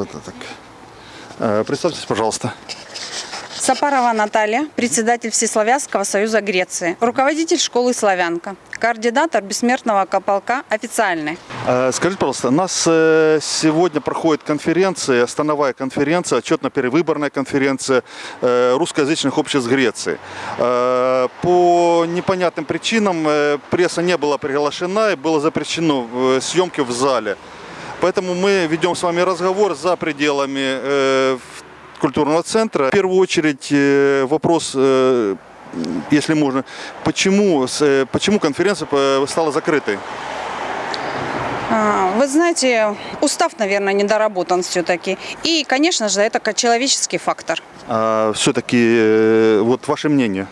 Это так. Э, Представьтесь, пожалуйста. Сапарова Наталья, председатель Всеславянского союза Греции, руководитель школы «Славянка», координатор бессмертного полка официальный. Э, Скажите, пожалуйста, у нас э, сегодня проходит конференция, становая конференция, отчетно-перевыборная конференция русскоязычных обществ Греции. По непонятным причинам пресса не была приглашена и было запрещено съемки в зале. Поэтому мы ведем с вами разговор за пределами э, культурного центра. В первую очередь э, вопрос, э, если можно, почему, э, почему конференция э, стала закрытой? А, Вы знаете, устав, наверное, недоработан все-таки. И, конечно же, это человеческий фактор. все-таки вот ваше мнение.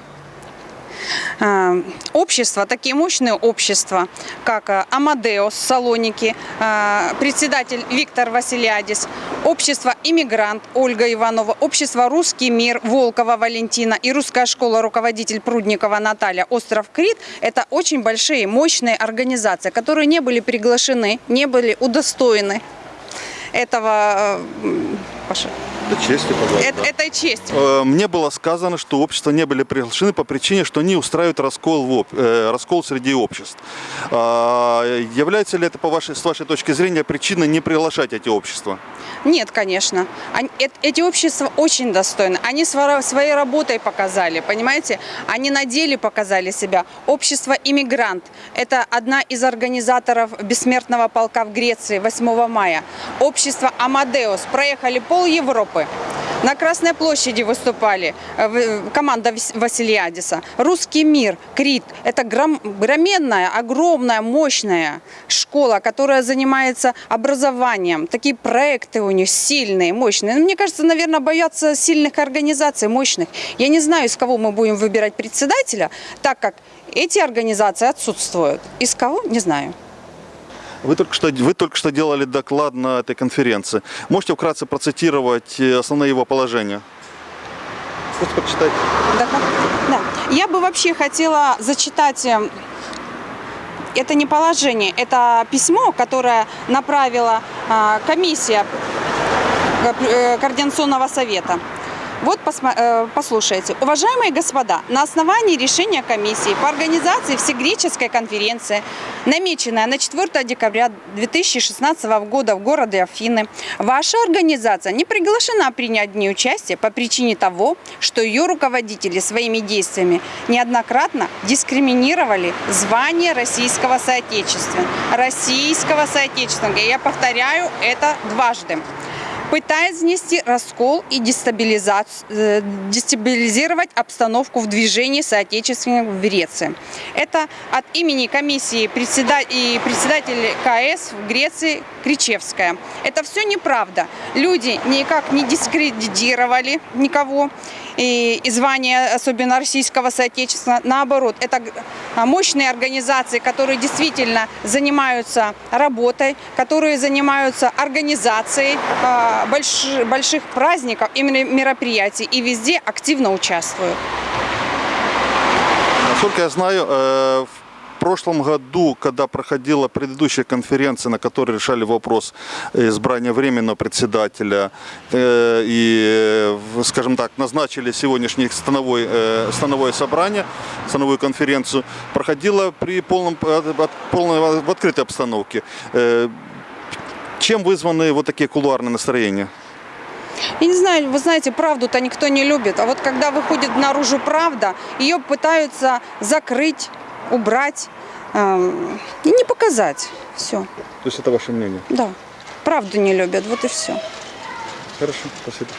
А, Общества, такие мощные общества, как а, Амадеос, Салоники, а, председатель Виктор Василиадис, общество «Иммигрант» Ольга Иванова, общество «Русский мир» Волкова Валентина и русская школа руководитель Прудникова Наталья Остров Крит – это очень большие, мощные организации, которые не были приглашены, не были удостоены этого, э, Паша, Это честь, э- этой чести. Э, Мне было сказано, что общества не были приглашены по причине, что они устраивают раскол, в э, раскол среди обществ. А, Является ли это, по вашей, с вашей точки зрения, причиной не приглашать эти общества? Нет, конечно. Они- эт- эти общества очень достойны. Они сво- своей работой показали, понимаете? Они на деле показали себя. Общество «Иммигрант» – это одна из организаторов бессмертного полка в Греции 8 мая. Общество «Амадеус» проехали пол Европы. На Красной площади выступали э, команда Вас- Василиадиса. «Русский мир», «Крит» – это гром- громенная, огромная, мощная школа, которая занимается образованием. Такие проекты у них сильные, мощные. Ну, Мне кажется, наверное, боятся сильных организаций, мощных. Я не знаю, из кого мы будем выбирать председателя, так как эти организации отсутствуют. Из кого? Не знаю. Вы только что, вы только что делали доклад на этой конференции. Можете вкратце процитировать э, основные его положения? Просто прочитать. Да, да. Я бы вообще хотела зачитать, э, это не положение, это письмо, которое направила а, комиссия э, Координационного совета. Вот э, послушайте. Уважаемые господа, на основании решения комиссии по организации Всегреческой конференции, намеченной на 4 декабря 2016 года в городе Афины, ваша организация не приглашена принять в ней участие по причине того, что ее руководители своими действиями неоднократно дискриминировали звание российского соотечественника. Российского соотечественника. Я повторяю это дважды пытаясь внести раскол и э, дестабилизировать обстановку в движении соотечественников в Греции. Это от имени комиссии и председателя КС в Греции Кричевская. Это все неправда. Люди никак не дискредитировали никого и, звание, особенно российского соотечественного. Наоборот, это а, мощные организации, которые действительно занимаются работой, которые занимаются организацией а, больш- больших праздников, именно мероприятий, и везде активно участвуют. Насколько я знаю, э, в прошлом году, когда проходила предыдущая конференция, на которой решали вопрос избрания временного председателя э, и, э, скажем так, назначили сегодняшнее становое, становое собрание, становую конференцию, проходила при полном, полной, в открытой обстановке. Э, Чем вызваны вот такие кулуарные настроения? Я не знаю, вы знаете, правду-то никто не любит. А вот когда выходит наружу правда, ее пытаются закрыть, убрать эм, и не показать. Все, То есть это ваше мнение? да. Правду не любят, вот и все. Хорошо, спасибо.